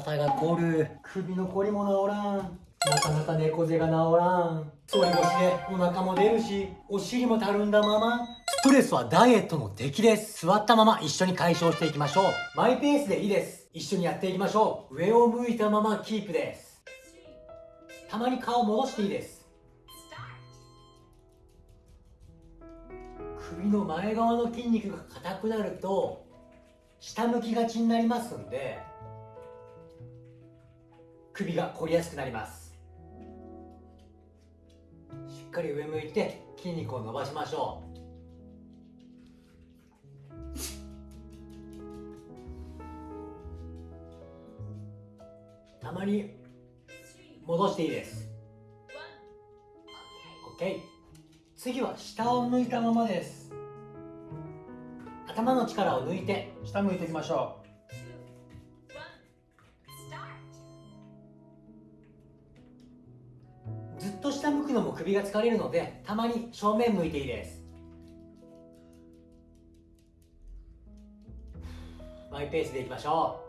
肩が凝る首の凝りも治らん。なかなか猫背が治らん。反り腰でお腹も出るしお尻もたるんだまま。ストレスはダイエットの敵です。座ったまま一緒に解消していきましょう。マイペースでいいです。一緒にやっていきましょう。上を向いたままキープです。たまに顔戻していいです。首の前側の筋肉が硬くなると下向きがちになりますんで首が凝りやすくなります。しっかり上向いて筋肉を伸ばしましょう。たまに戻していいです。OK 次は下を向いたままです。頭の力を抜いて下向いていきましょう。首が疲れるのでたまに正面向いていいです。マイペースでいきましょ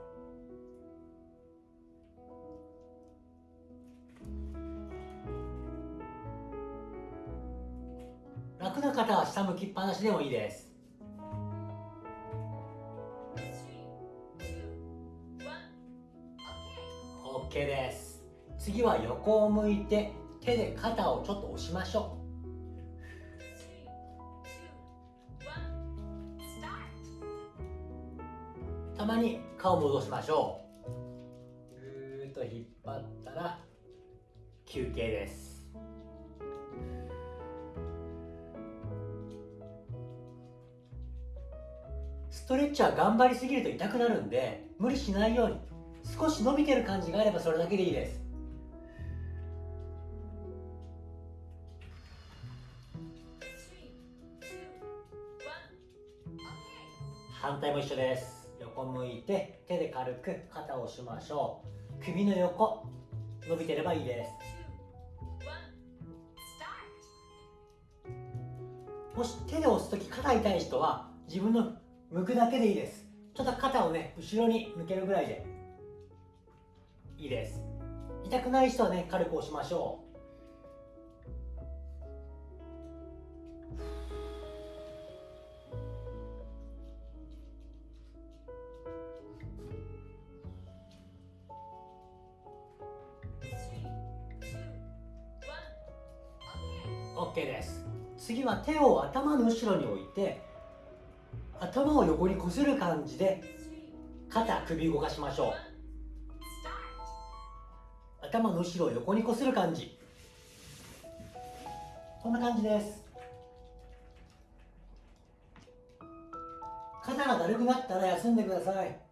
う。楽な方は下向きっぱなしでもいいです。OK です。次は横を向いて手で肩をちょっと押しましょう。たまに顔戻しましょう。ぐーっと引っ張ったら休憩です。ストレッチは頑張りすぎると痛くなるんで無理しないように少し伸びてる感じがあればそれだけでいいです。対も一緒です。横向いて手で軽く肩を押しましょう。首の横伸びてればいいです。もし手で押す時肩痛い人は自分の向くだけでいいです。ちょっと肩をね後ろに向けるぐらいでいいです。痛くない人はね軽く押しましょうオッケーです。次は手を頭の後ろに置いて頭を横にこする感じで肩首動かしましょう。頭の後ろを横にこする感じ。こんな感じです。肩がだるくなったら休んでください。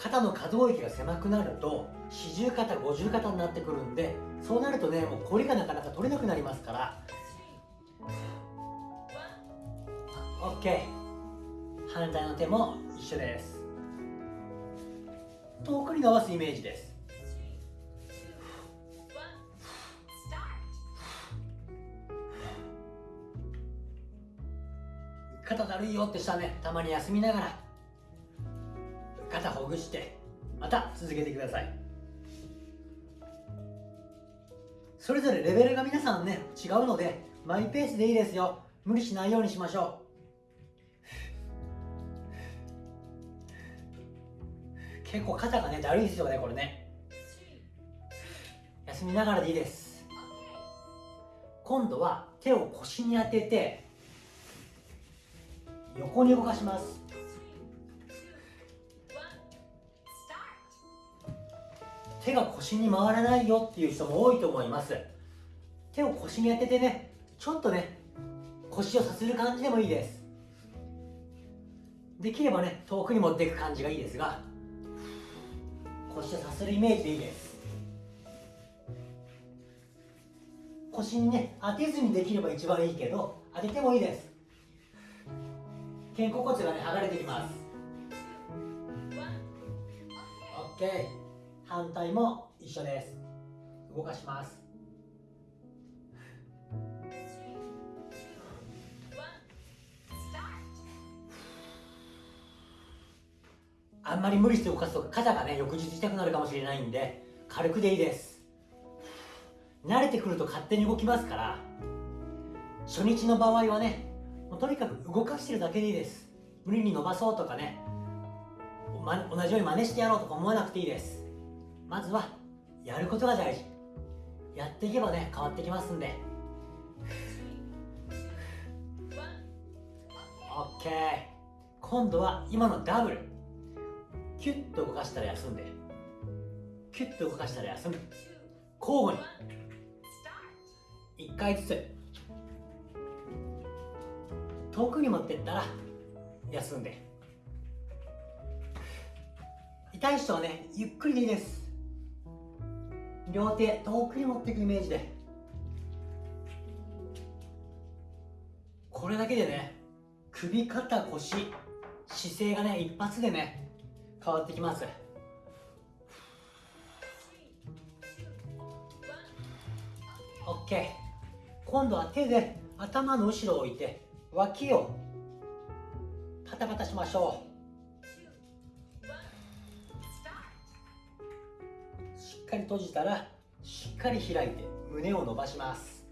肩の可動域が狭くなると四十肩五十肩になってくるんでそうなるとねもうこりがなかなか取れなくなりますから。OK 反対の手も一緒です。遠くに伸ばすイメージです。肩だるいよってしたねたまに休みながら肩ほぐしてまた続けてください。それぞれレベルが皆さんね違うのでマイペースでいいですよ。無理しないようにしましょう。結構肩がねだるいですよねこれね。休みながらでいいです。今度は手を腰に当てて横に動かします。手が腰に回らないよっていう人も多いと思います。手を腰に当ててねちょっとね腰をさする感じでもいいです。できればね遠くに持っていく感じがいいですが腰をさするイメージでいいです。腰にね当てずにできれば一番いいけど当ててもいいです。肩甲骨がね剥がれてきます。OK 反対も一緒です。動かします。あんまり無理して動かすと肩がね翌日痛くなるかもしれないんで軽くでいいです。慣れてくると勝手に動きますから初日の場合はねもうとにかく動かしてるだけでいいです。無理に伸ばそうとかね同じように真似してやろうとか思わなくていいです。まずはやることが大事。やっていけばね変わってきますんで。OK 今度は今のダブル。キュッと動かしたら休んで。キュッと動かしたら休む。交互に。1回ずつ。遠くに持ってったら休んで。痛い人はねゆっくりでいいです。両手遠くに持っていくイメージで。これだけでね首肩腰姿勢がね一発でね変わってきます。OK 今度は手で頭の後ろを置いて脇をパタパタしましょう。かり閉じたらしっかり開いて胸を伸ばします。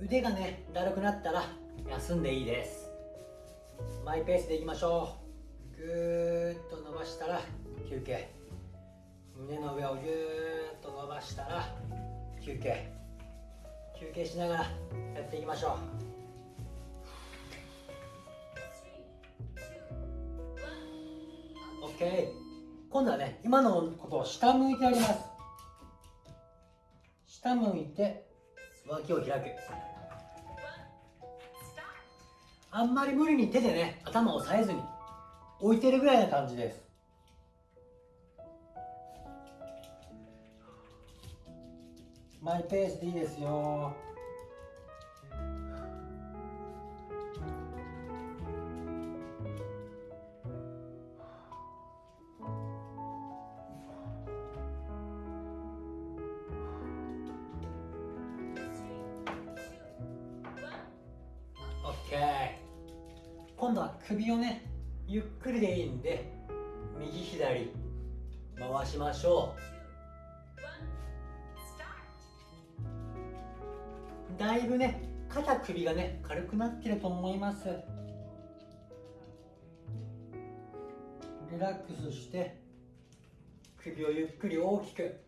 腕がねだるくなったら休んでいいです。マイペースでいきましょう。ぐーっと伸ばしたら休憩。胸の上をぎゅーっと伸ばしたら休憩。休憩しながらやっていきましょう。OK 今度はね今のことを下向いてやります。下向いて脇を開く。あんまり無理に手でね頭を押さえずに置いてるぐらいな感じです。マイペースでいいですよ。今度は首をねゆっくりでいいんで右左回しましょう。だいぶね肩首がね軽くなってると思います。リラックスして首をゆっくり大きく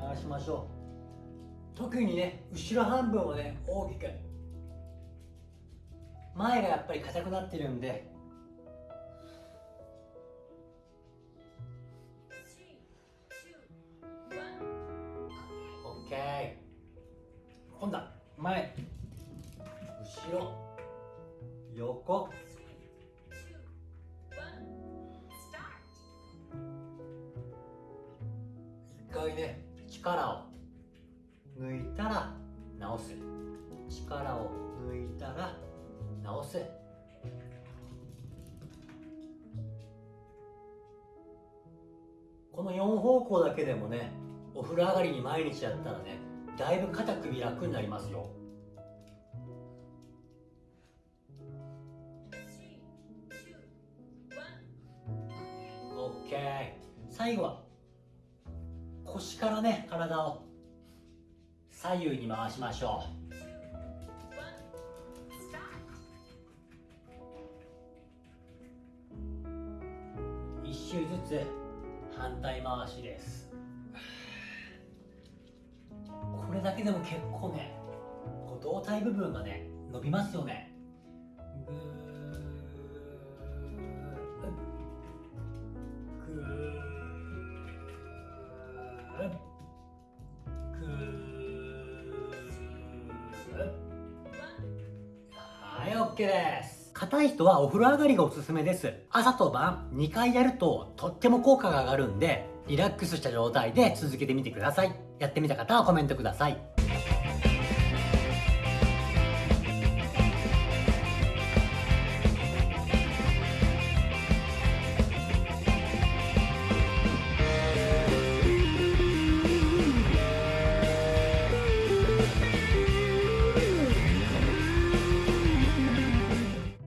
回しましょう。特にね後ろ半分をね大きく前がやっぱり硬くなってるんで。OK 今度は前後ろ横。一回ね力を抜いたら直す。力を抜いたら直すこの4方向だけでもねお風呂上がりに毎日やったらねだいぶ肩首楽になりますよ。OK 最後は腰からね体を左右に回しましょう。周ずつ反対回しです。これだけでも結構ねこう胴体部分がね伸びますよね。ぐーぐーぐーはい OK です硬い人はお風呂上がりがおすすめです。朝と晩2回やるととっても効果が上がるんでリラックスした状態で続けてみてください。やってみた方はコメントください。